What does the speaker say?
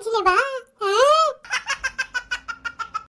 进来吧。